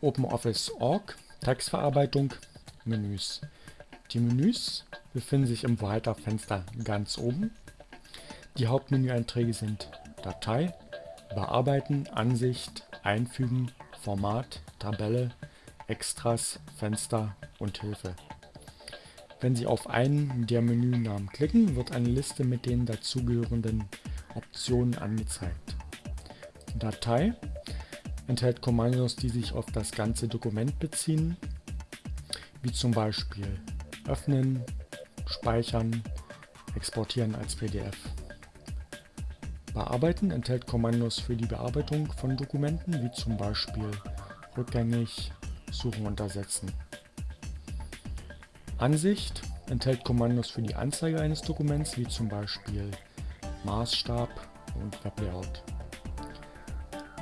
OpenOffice.org Textverarbeitung Menüs. Die Menüs befinden sich im Weiterfenster ganz oben. Die Hauptmenüeinträge sind Datei, Bearbeiten, Ansicht, Einfügen, Format, Tabelle, Extras, Fenster und Hilfe. Wenn Sie auf einen der Menünamen klicken, wird eine Liste mit den dazugehörenden Optionen angezeigt. Datei enthält Kommandos, die sich auf das ganze Dokument beziehen, wie zum Beispiel öffnen, speichern, exportieren als PDF. Bearbeiten enthält Kommandos für die Bearbeitung von Dokumenten, wie zum Beispiel rückgängig, suchen und ersetzen. Ansicht enthält Kommandos für die Anzeige eines Dokuments, wie zum Beispiel Maßstab und Weblayout.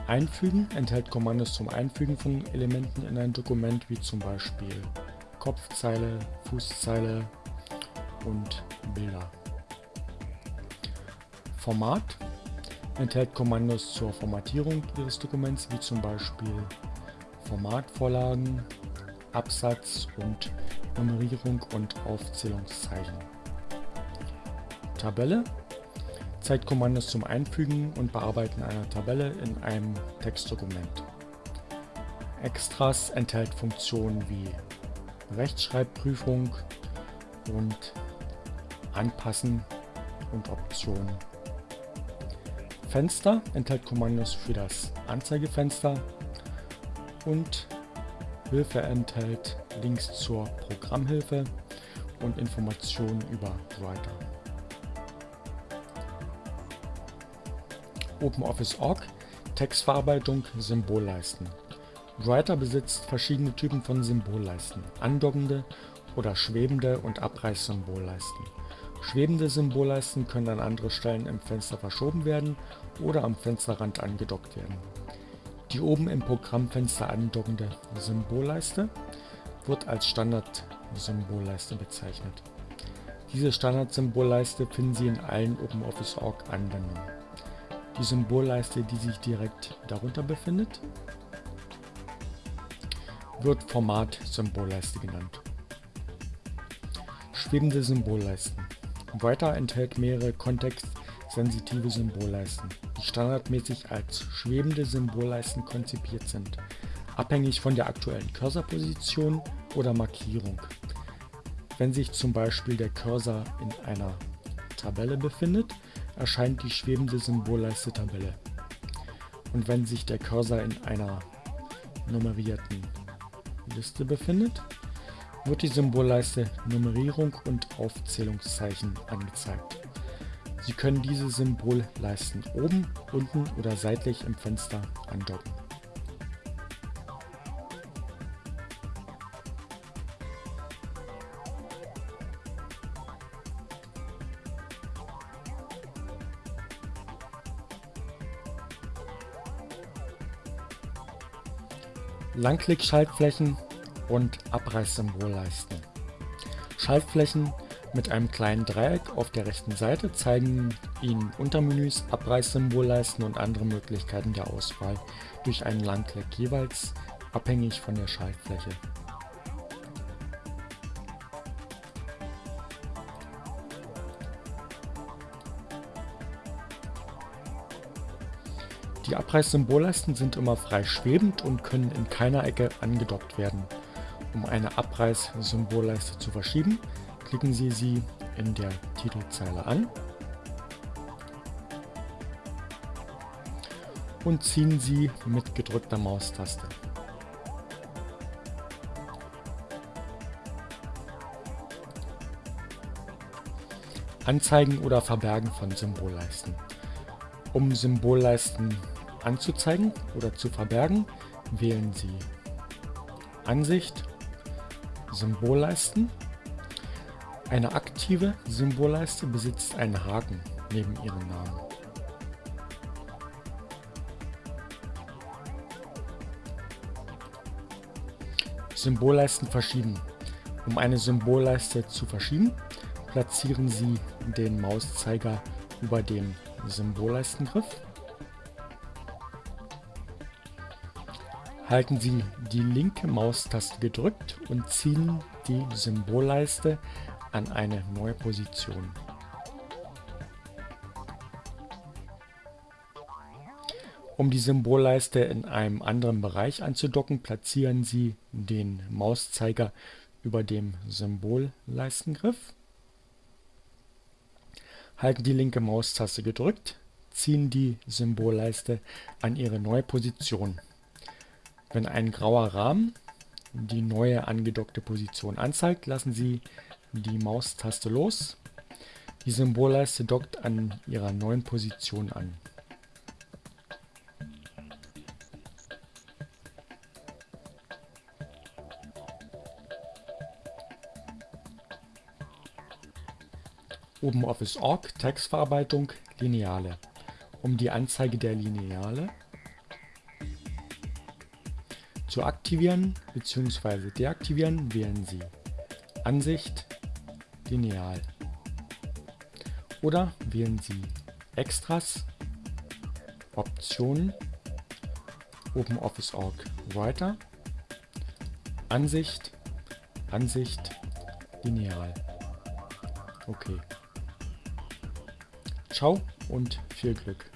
Einfügen enthält Kommandos zum Einfügen von Elementen in ein Dokument, wie zum Beispiel Kopfzeile, Fußzeile und Bilder. Format enthält Kommandos zur Formatierung Ihres Dokuments, wie zum Beispiel Formatvorlagen, Absatz und Nummerierung und Aufzählungszeichen. Tabelle zeigt Kommandos zum Einfügen und Bearbeiten einer Tabelle in einem Textdokument. Extras enthält Funktionen wie Rechtschreibprüfung und Anpassen und Optionen. Fenster enthält Kommandos für das Anzeigefenster und Hilfe enthält Links zur Programmhilfe und Informationen über Writer. OpenOffice.org Textverarbeitung Symbolleisten Writer besitzt verschiedene Typen von Symbolleisten, andockende oder schwebende und Abreißsymbolleisten. Schwebende Symbolleisten können an andere Stellen im Fenster verschoben werden oder am Fensterrand angedockt werden. Die oben im Programmfenster andockende Symbolleiste wird als Standard-Symbolleiste bezeichnet. Diese Standard-Symbolleiste finden Sie in allen OpenOffice.org Anwendungen. Die Symbolleiste, die sich direkt darunter befindet, wird Format-Symbolleiste genannt. Schwebende Symbolleisten. Weiter enthält mehrere kontextsensitive Symbolleisten, die standardmäßig als schwebende Symbolleisten konzipiert sind, abhängig von der aktuellen Cursorposition oder Markierung. Wenn sich zum Beispiel der Cursor in einer Tabelle befindet, erscheint die schwebende Symbolleiste Tabelle. Und wenn sich der Cursor in einer nummerierten Liste befindet, wird die Symbolleiste Nummerierung und Aufzählungszeichen angezeigt. Sie können diese Symbolleisten oben, unten oder seitlich im Fenster andocken. Langklick-Schaltflächen und Abreißsymbolleisten. Schaltflächen mit einem kleinen Dreieck auf der rechten Seite zeigen Ihnen Untermenüs, Abreißsymbolleisten und andere Möglichkeiten der Auswahl durch einen Langklick jeweils abhängig von der Schaltfläche. Die Abreißsymbolleisten sind immer frei schwebend und können in keiner Ecke angedockt werden. Um eine Abreißsymbolleiste zu verschieben, klicken Sie sie in der Titelzeile an und ziehen sie mit gedrückter Maustaste. Anzeigen oder Verbergen von Symbolleisten. Um Symbolleisten anzuzeigen oder zu verbergen, wählen Sie Ansicht, Symbolleisten. Eine aktive Symbolleiste besitzt einen Haken neben ihrem Namen. Symbolleisten verschieben. Um eine Symbolleiste zu verschieben, platzieren Sie den Mauszeiger über dem Symbolleistengriff Halten Sie die linke Maustaste gedrückt und ziehen die Symbolleiste an eine neue Position. Um die Symbolleiste in einem anderen Bereich anzudocken, platzieren Sie den Mauszeiger über dem Symbolleistengriff. Halten die linke Maustaste gedrückt, ziehen die Symbolleiste an ihre neue Position. Wenn ein grauer Rahmen die neue angedockte Position anzeigt, lassen Sie die Maustaste los. Die Symbolleiste dockt an ihrer neuen Position an. OpenOffice.org Textverarbeitung Lineale. Um die Anzeige der Lineale zu aktivieren bzw. deaktivieren, wählen Sie Ansicht Lineal oder wählen Sie Extras, Optionen, OpenOffice.org Writer, Ansicht, Ansicht, Lineal. Okay. Ciao und viel Glück.